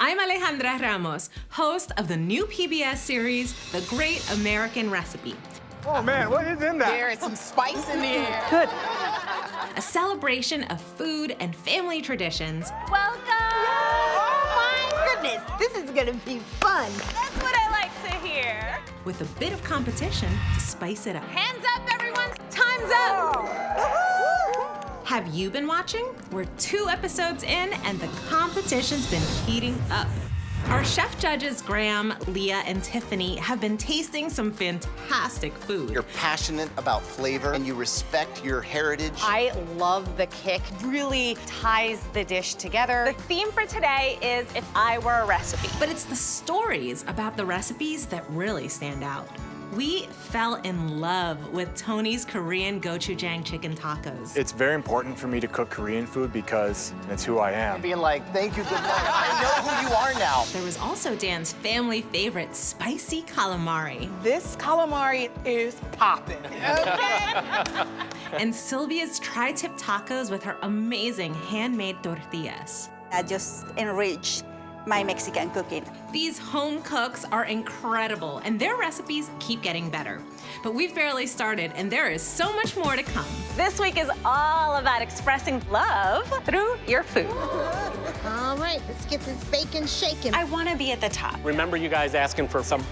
I'm Alejandra Ramos, host of the new PBS series, The Great American Recipe. Oh man, what is in that? There is some spice in the air. Good. A celebration of food and family traditions. Welcome! Oh my goodness, this is gonna be fun. That's what I like to hear. With a bit of competition to spice it up. Hands up, everyone! Time's up! Have you been watching? We're two episodes in and the competition's been heating up. Our chef judges, Graham, Leah, and Tiffany, have been tasting some fantastic food. You're passionate about flavor and you respect your heritage. I love the kick. It really ties the dish together. The theme for today is If I Were a Recipe. But it's the stories about the recipes that really stand out. We fell in love with Tony's Korean gochujang chicken tacos. It's very important for me to cook Korean food because it's who I am. Being like, thank you, good luck. I know who you are now. There was also Dan's family favorite, spicy calamari. This calamari is popping. Okay. and Sylvia's tri-tip tacos with her amazing handmade tortillas. I just enrich my Mexican cooking. These home cooks are incredible, and their recipes keep getting better. But we've barely started, and there is so much more to come. This week is all about expressing love through your food. All right, let's get this bacon shaking. I want to be at the top. Remember you guys asking for some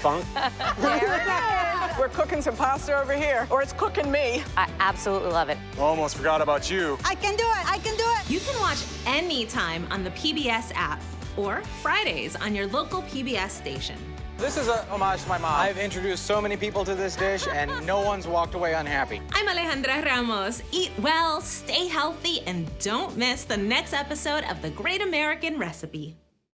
funk? We're cooking some pasta over here, or it's cooking me. I absolutely love it. Almost forgot about you. I can do it, I can do it. You can watch anytime on the PBS app or Fridays on your local PBS station. This is a homage to my mom. I've introduced so many people to this dish, and no one's walked away unhappy. I'm Alejandra Ramos. Eat well, stay healthy, and don't miss the next episode of The Great American Recipe.